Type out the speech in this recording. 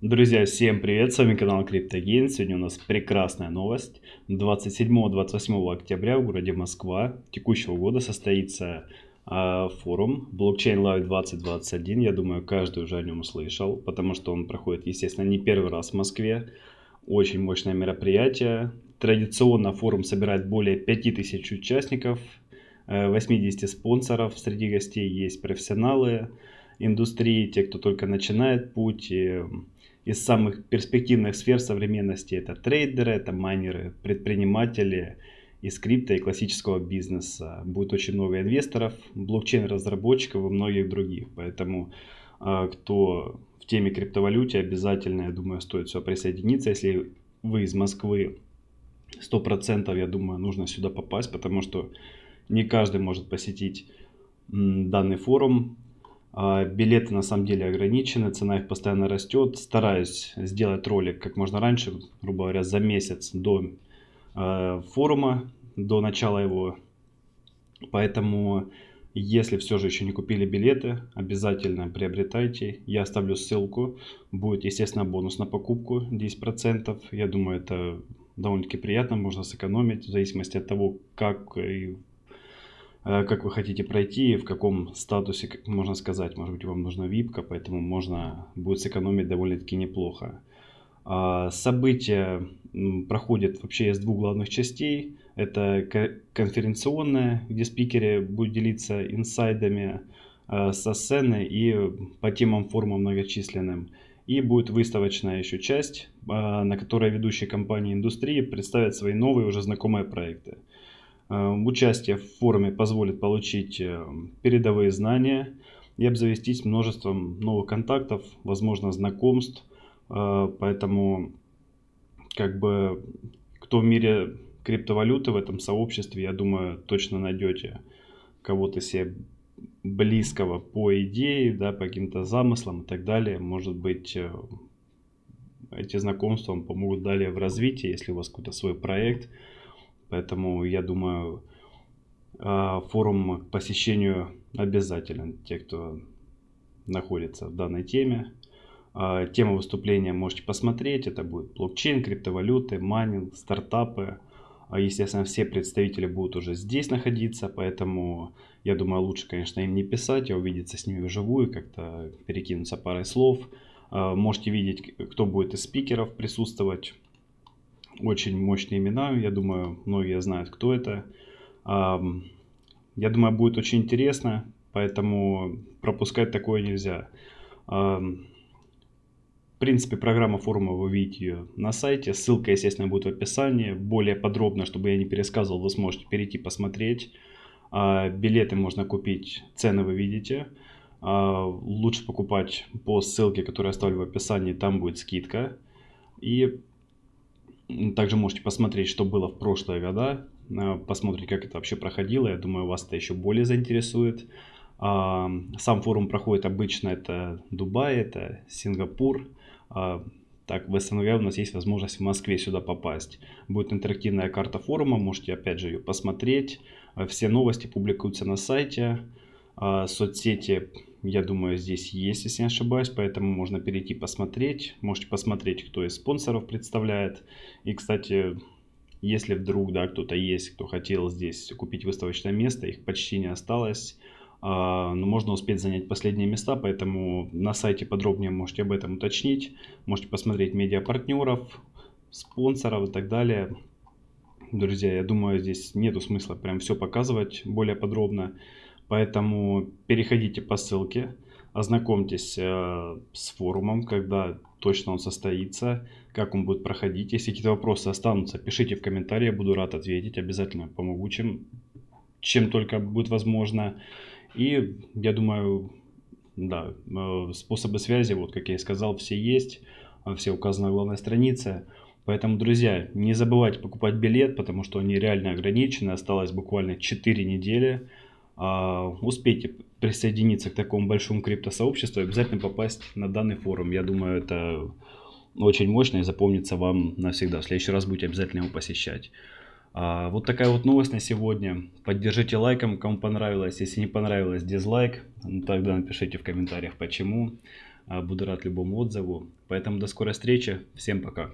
Друзья, всем привет, с вами канал CryptoGain. Сегодня у нас прекрасная новость. 27-28 октября в городе Москва текущего года состоится э, форум Blockchain Live 2021. Я думаю, каждый уже о нем слышал, потому что он проходит, естественно, не первый раз в Москве. Очень мощное мероприятие. Традиционно форум собирает более 5000 участников, 80 э, спонсоров. Среди гостей есть профессионалы индустрии, те, кто только начинает путь. Из самых перспективных сфер современности это трейдеры, это майнеры, предприниматели из крипто и классического бизнеса. Будет очень много инвесторов, блокчейн-разработчиков и многих других. Поэтому а, кто в теме криптовалюте, обязательно, я думаю, стоит все присоединиться. Если вы из Москвы, 100% я думаю, нужно сюда попасть, потому что не каждый может посетить данный форум. А, билеты на самом деле ограничены, цена их постоянно растет. Стараюсь сделать ролик как можно раньше, грубо говоря, за месяц до э, форума, до начала его. Поэтому, если все же еще не купили билеты, обязательно приобретайте. Я оставлю ссылку. Будет, естественно, бонус на покупку 10%. Я думаю, это довольно-таки приятно, можно сэкономить в зависимости от того, как и как вы хотите пройти, в каком статусе, как можно сказать, может быть вам нужна випка, поэтому можно будет сэкономить довольно-таки неплохо. А, событие проходит вообще из двух главных частей. Это конференционная, где спикеры будут делиться инсайдами э, со сцены и по темам форума многочисленным. И будет выставочная еще часть, э, на которой ведущие компании индустрии представят свои новые уже знакомые проекты. Э, участие в форуме позволит получить э, передовые знания и обзавестись множеством новых контактов, возможно, знакомств. Э, поэтому, как бы, кто в мире криптовалюты в этом сообществе, я думаю, точно найдете кого-то себе близкого по идее, да, по каким-то замыслам и так далее. Может быть, эти знакомства вам помогут далее в развитии, если у вас какой-то свой проект – Поэтому я думаю, а, форум к посещению обязателен, те, кто находится в данной теме. А, тема выступления можете посмотреть. Это будет блокчейн, криптовалюты, майнинг, стартапы. А, естественно, все представители будут уже здесь находиться, поэтому я думаю, лучше, конечно, им не писать, а увидеться с ними вживую, как-то перекинуться парой слов. Можете видеть, кто будет из спикеров присутствовать очень мощные имена. Я думаю, многие знают, кто это. Я думаю, будет очень интересно, поэтому пропускать такое нельзя. В принципе, программа форума вы видите ее на сайте. Ссылка, естественно, будет в описании. Более подробно, чтобы я не пересказывал, вы сможете перейти посмотреть. А, билеты можно купить, цены вы видите. А, лучше покупать по ссылке, которую я оставлю в описании, там будет скидка. И также можете посмотреть, что было в прошлые года, э, посмотреть, как это вообще проходило. Я думаю, вас это еще более заинтересует. Сам форум проходит обычно это Дубай, это Сингапур. А, так, в СНГ у нас есть возможность в Москве сюда попасть. Будет интерактивная карта форума, можете опять же ее посмотреть. Э, все новости публикуются на сайте. А, соцсети я думаю, здесь есть, если не ошибаюсь, поэтому можно перейти посмотреть. Можете посмотреть, кто из спонсоров представляет. И, кстати, если вдруг да, кто-то есть, кто хотел здесь купить выставочное место, их почти не осталось. А, но можно успеть занять последние места, поэтому на сайте подробнее можете об этом уточнить. Можете посмотреть медиапартнеров, спонсоров и так далее. Друзья, я думаю, здесь нету смысла прям все показывать более подробно. Поэтому переходите по ссылке, ознакомьтесь э, с форумом, когда точно он состоится, как он будет проходить. Если какие-то вопросы останутся, пишите в комментарии, я буду рад ответить, обязательно помогу, чем, чем только будет возможно. И я думаю, да, э, способы связи, вот как я и сказал, все есть, все указаны на главной странице. Поэтому, друзья, не забывайте покупать билет, потому что они реально ограничены, осталось буквально 4 недели. А, успейте присоединиться к такому большому криптосообществу обязательно попасть на данный форум. Я думаю, это очень мощно и запомнится вам навсегда. В следующий раз будете обязательно его посещать. А, вот такая вот новость на сегодня. Поддержите лайком, кому понравилось. Если не понравилось, дизлайк. Ну, тогда напишите в комментариях почему. А, буду рад любому отзыву. Поэтому до скорой встречи. Всем пока.